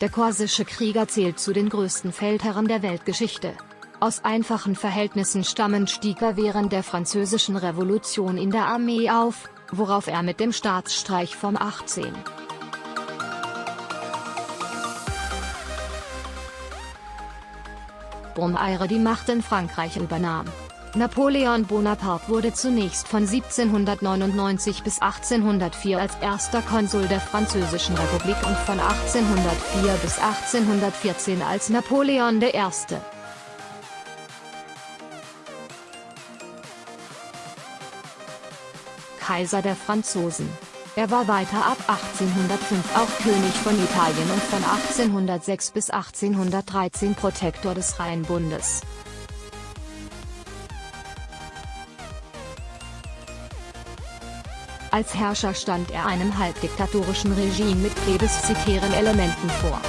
Der korsische Krieger zählt zu den größten Feldherren der Weltgeschichte. Aus einfachen Verhältnissen stammend stieg er während der französischen Revolution in der Armee auf, worauf er mit dem Staatsstreich vom 18. Brumaire die Macht in Frankreich übernahm. Napoleon Bonaparte wurde zunächst von 1799 bis 1804 als erster Konsul der Französischen Republik und von 1804 bis 1814 als Napoleon I. Kaiser der Franzosen. Er war weiter ab 1805 auch König von Italien und von 1806 bis 1813 Protektor des Rheinbundes. Als Herrscher stand er einem halbdiktatorischen Regime mit plebiszitären Elementen vor.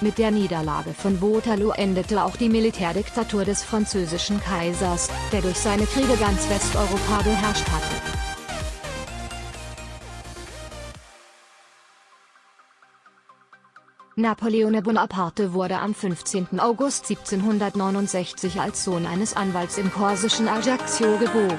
Mit der Niederlage von Waterloo endete auch die Militärdiktatur des französischen Kaisers, der durch seine Kriege ganz Westeuropa beherrscht hatte. Napoleone Bonaparte wurde am 15. August 1769 als Sohn eines Anwalts im korsischen Ajaccio geboren.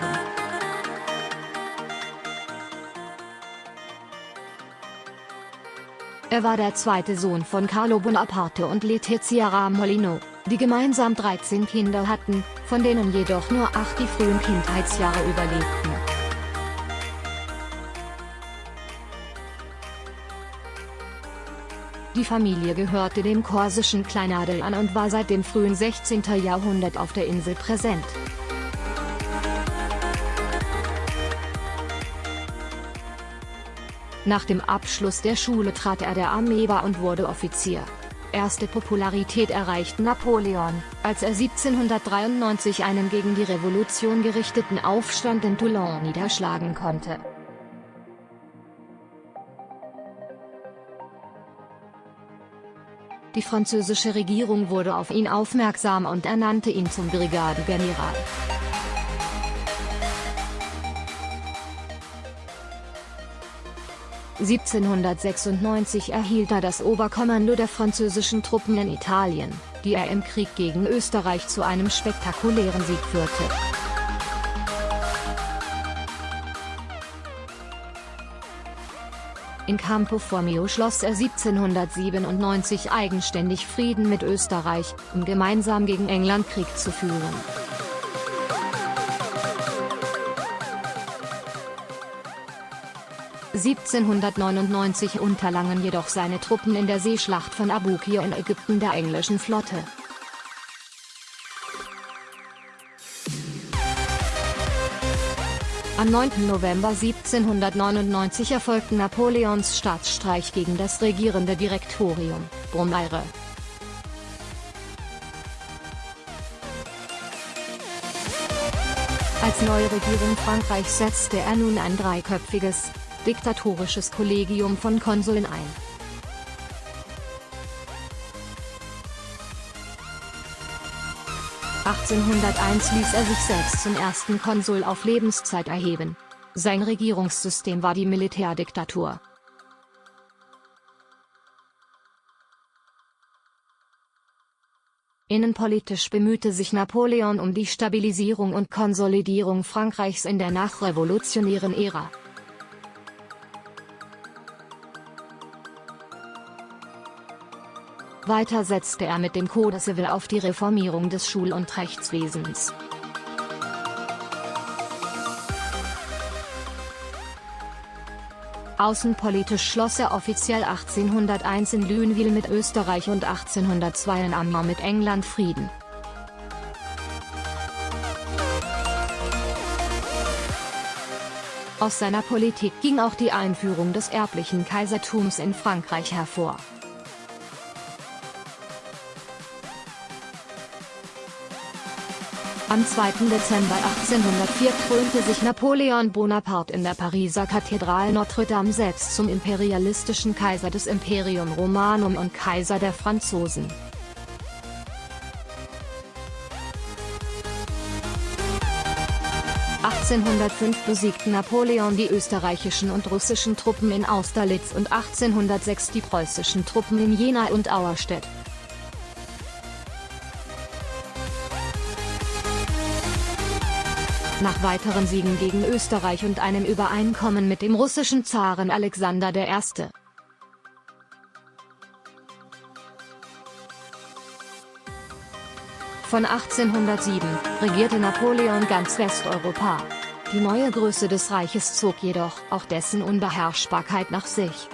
Er war der zweite Sohn von Carlo Bonaparte und Letizia Ramolino, die gemeinsam 13 Kinder hatten, von denen jedoch nur acht die frühen Kindheitsjahre überlebten. Die Familie gehörte dem korsischen Kleinadel an und war seit dem frühen 16. Jahrhundert auf der Insel präsent. Nach dem Abschluss der Schule trat er der Armee bei und wurde Offizier. Erste Popularität erreichte Napoleon, als er 1793 einen gegen die Revolution gerichteten Aufstand in Toulon niederschlagen konnte. Die französische Regierung wurde auf ihn aufmerksam und ernannte ihn zum Brigadegeneral. (1796) erhielt er das Oberkommando der französischen Truppen in Italien, die er im Krieg gegen Österreich zu einem spektakulären Sieg führte. In Campo Formio schloss er 1797 eigenständig Frieden mit Österreich, um gemeinsam gegen England Krieg zu führen. (1799) unterlangen jedoch seine Truppen in der Seeschlacht von Abukir in Ägypten der englischen Flotte. Am 9. November 1799 erfolgte Napoleons Staatsstreich gegen das regierende Direktorium, Brumaire. Als neue Regierung Frankreichs setzte er nun ein dreiköpfiges, diktatorisches Kollegium von Konsuln ein. 1801 ließ er sich selbst zum ersten Konsul auf Lebenszeit erheben. Sein Regierungssystem war die Militärdiktatur. Innenpolitisch bemühte sich Napoleon um die Stabilisierung und Konsolidierung Frankreichs in der nachrevolutionären Ära. Weiter setzte er mit dem Code Civil auf die Reformierung des Schul- und Rechtswesens. Außenpolitisch schloss er offiziell 1801 in Lunéville mit Österreich und 1802 in Amman mit England Frieden. Aus seiner Politik ging auch die Einführung des erblichen Kaisertums in Frankreich hervor. Am 2. Dezember 1804 krönte sich Napoleon Bonaparte in der Pariser Kathedrale Notre-Dame selbst zum imperialistischen Kaiser des Imperium Romanum und Kaiser der Franzosen. 1805 besiegten Napoleon die österreichischen und russischen Truppen in Austerlitz und 1806 die preußischen Truppen in Jena und Auerstedt. Nach weiteren Siegen gegen Österreich und einem Übereinkommen mit dem russischen Zaren Alexander I. Von 1807 regierte Napoleon ganz Westeuropa. Die neue Größe des Reiches zog jedoch auch dessen Unbeherrschbarkeit nach sich.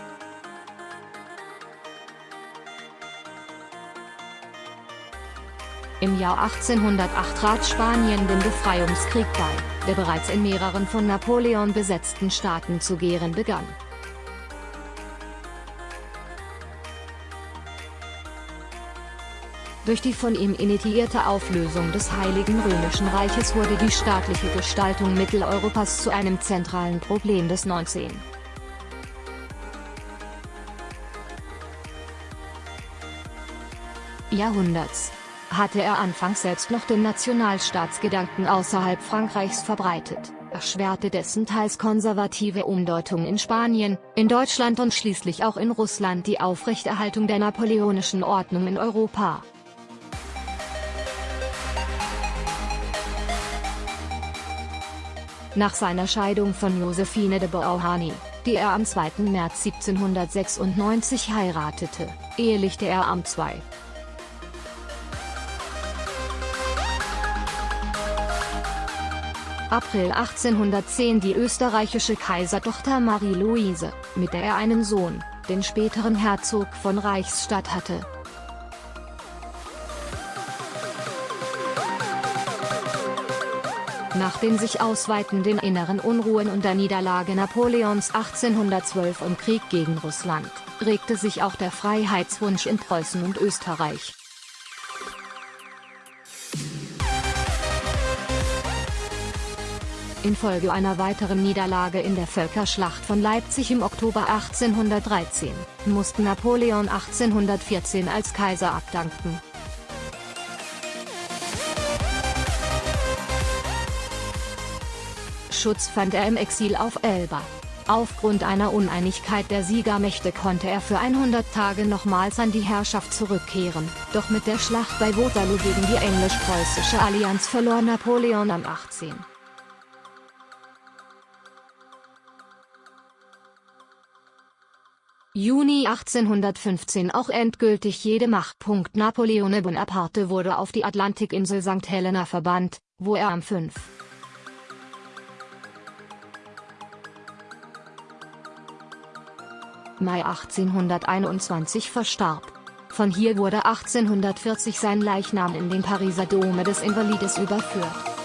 Im Jahr 1808 trat Spanien den Befreiungskrieg bei, der bereits in mehreren von Napoleon besetzten Staaten zu gären begann. Durch die von ihm initiierte Auflösung des Heiligen Römischen Reiches wurde die staatliche Gestaltung Mitteleuropas zu einem zentralen Problem des 19. Jahrhunderts hatte er anfangs selbst noch den Nationalstaatsgedanken außerhalb Frankreichs verbreitet, erschwerte dessen teils konservative Umdeutung in Spanien, in Deutschland und schließlich auch in Russland die Aufrechterhaltung der napoleonischen Ordnung in Europa. Nach seiner Scheidung von Josephine de Beauharnais, die er am 2. März 1796 heiratete, ehelichte er am 2. April 1810 die österreichische Kaisertochter Marie-Louise, mit der er einen Sohn, den späteren Herzog von Reichsstadt hatte. Nach den sich ausweitenden inneren Unruhen und der Niederlage Napoleons 1812 im Krieg gegen Russland, regte sich auch der Freiheitswunsch in Preußen und Österreich. Infolge einer weiteren Niederlage in der Völkerschlacht von Leipzig im Oktober 1813, musste Napoleon 1814 als Kaiser abdanken. Schutz fand er im Exil auf Elba. Aufgrund einer Uneinigkeit der Siegermächte konnte er für 100 Tage nochmals an die Herrschaft zurückkehren, doch mit der Schlacht bei Waterloo gegen die englisch-preußische Allianz verlor Napoleon am 18. Juni 1815 auch endgültig jede Macht. Napoleone Bonaparte wurde auf die Atlantikinsel St. Helena verbannt, wo er am 5. Mai 1821 verstarb. Von hier wurde 1840 sein Leichnam in den Pariser Dome des Invalides überführt.